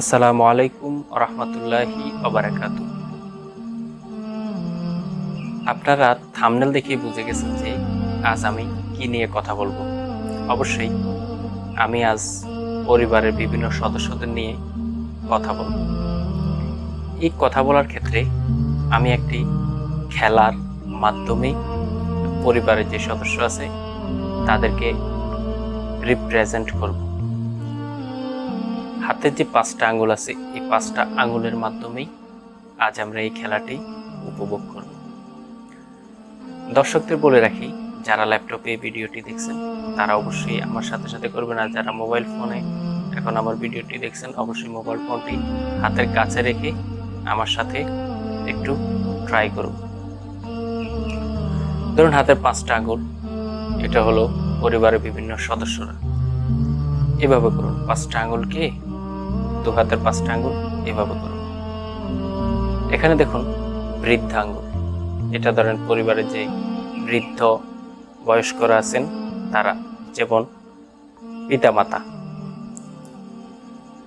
আসসালামু আলাইকুম রহমতুল্লাহি অবরাকাত আপনারা থামনেল দেখে বুঝে গেছেন যে আজ আমি কি নিয়ে কথা বলব। অবশ্যই আমি আজ পরিবারের বিভিন্ন সদস্যদের নিয়ে কথা বলব। এই কথা বলার ক্ষেত্রে আমি একটি খেলার মাধ্যমে পরিবারের যে সদস্য আছে তাদেরকে রিপ্রেজেন্ট করব। হাতের যে পাঁচটা আঙুল আছে, এই পাঁচটা আঙুলের মাধ্যমেই আজ আমরা এই খেলাটি উপভোগ করব। দর্শকদের বলে রাখি, যারা ল্যাপটপে এই ভিডিওটি দেখছেন, তারা অবশ্যই আমার সাথে সাথে করবেন, আর যারা মোবাইল ফোনে এখন আমার ভিডিওটি দেখছেন, অবশ্যই মোবাইল ফোনটি হাতের কাছে রেখে আমার সাথে একটু ট্রাই করুন। ধরুন হাতের পাঁচটা আঙুল, এটা হলো পরিবারের বিভিন্ন সদস্যরা। এভাবে করুন, পাঁচটা আঙ্গুলকে দু হাতের পাঁচটা আঙ্গুল এভাবে করুন। এখানে দেখুন বৃদ্ধ আঙ্গুল এটা ধরেন পরিবারের যে বৃদ্ধ বয়স্করা আছেন, তারা যেমন পিতামাতা।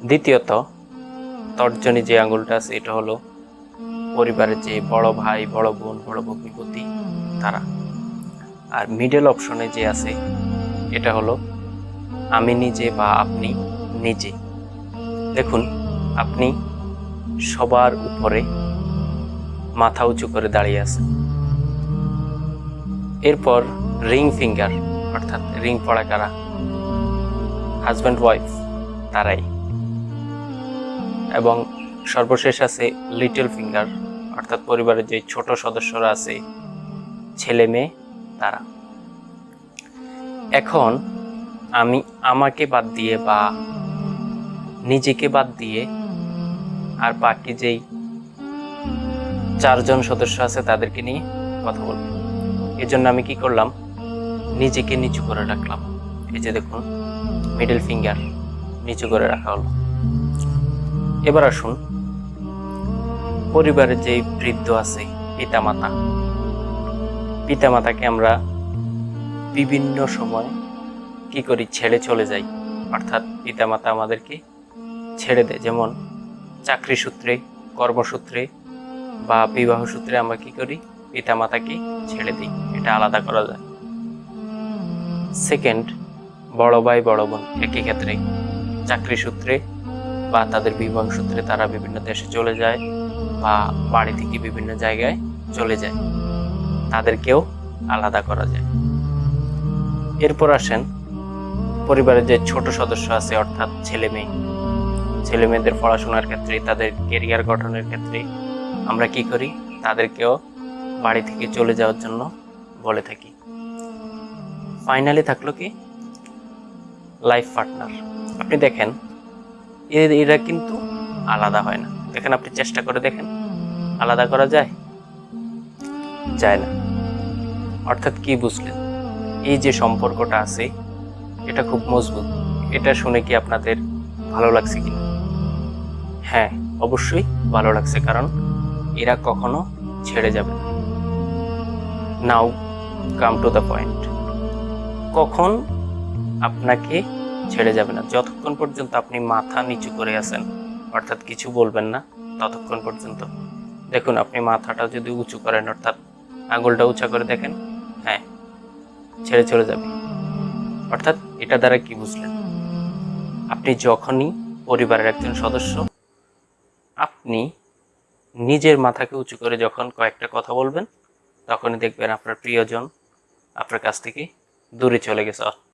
দ্বিতীয়ত, তর্জনী যে আঙ্গুলটা আছে, এটা হলো পরিবারের যে বড় ভাই, বড় বোন, বড় ভগ্নিপতি তারা। আর মিডল অপশনে যে আছে, এটা হলো, আমি নিজে বা আপনি নিজে। দেখুন, আপনি সবার উপরে মাথা উঁচু করে দাঁড়িয়ে আছেন। এরপর রিং ফিঙ্গার, অর্থাৎ রিং পড়া কারা? হাজব্যান্ড, ওয়াইফ, তারাই। এবং সর্বশেষ আছে লিটল ফিঙ্গার, অর্থাৎ পরিবারের যে ছোট সদস্যরা আছে, ছেলে মেয়ে, তারা। এখন আমি আমাকে বাদ দিয়ে বা নিজেকে বাদ দিয়ে আর বাকি যেই চারজন সদস্য আছে তাদেরকে নিয়ে কথা বলব। এজন্য আমি কি করলাম? নিজেকে নিচু করে রাখলাম। এই যে দেখুন মিডল ফিঙ্গার নিচু করে রাখা হলো। এবার আসুন, পরিবারের যেই বৃদ্ধ আছে, পিতামাতা, পিতামাতাকে আমরা বিভিন্ন সময় কি করি? ছেড়ে চলে যাই। অর্থাৎ পিতামাতা আমাদেরকে ছেড়ে দেয়। যেমন চাকরি সূত্রে কর্মসূত্রে বা বিবাহ সূত্রে আমরা কি করি? পিতামাতাকে ছেড়ে দিই। এটা আলাদা করা যায়। সেকেন্ড বড় ভাই, বড় বোন একই ক্ষেত্রে চাকরি সূত্রে বা তাদের বিবাহ সূত্রে তারা বিভিন্ন দেশে চলে যায় বা বাড়ি থেকে বিভিন্ন জায়গায় চলে যায়। তাদেরকেও আলাদা করা যায়। এরপর আসেন পরিবারের যে ছোট সদস্য আছে, অর্থাৎ ছেলে মেয়ে। ছেলে মেয়েদের পড়াশোনার ক্ষেত্রে, তাদের কেরিয়ার গঠনের ক্ষেত্রে আমরা কি করি? তাদেরকেও বাড়ি থেকে চলে যাওয়ার জন্য বলে থাকি। ফাইনালি থাকল কি? লাইফ পার্টনার আপনি দেখেন এরা কিন্তু আলাদা হয় না। দেখেন আপনি চেষ্টা করে দেখেন, আলাদা করা যায়? যায় না। অর্থাৎ কি বুঝলেন? এই যে সম্পর্কটা আছে, এটা খুব মজবুত। এটা শুনে কি আপনাদের ভালো লাগছে কিনা? হ্যাঁ অবশ্যই ভালো লাগছে কারণ এরা কখনো ছেড়ে যাবে নাও, কাম টু দ্য পয়েন্ট। কখন আপনাকে ছেড়ে যাবে না? যতক্ষণ পর্যন্ত আপনি মাথা নিচু করে আছেন, অর্থাৎ কিছু বলবেন না, ততক্ষণ পর্যন্ত। দেখুন, আপনি মাথাটা যদি উঁচু করেন, অর্থাৎ আঙুলটা উঁচা করে দেখেন হ্যাঁ ছেড়ে চলে যাবে। অর্থাৎ এটা দ্বারা কি বুঝলেন? আপনি যখনই পরিবারের একজন সদস্য আপনি নিজের মাথাকে উঁচু করে যখন কয়েকটা কথা বলবেন, তখনই দেখবেন আপনার প্রিয়জন আপনার কাছ থেকে দূরে চলে গেছে।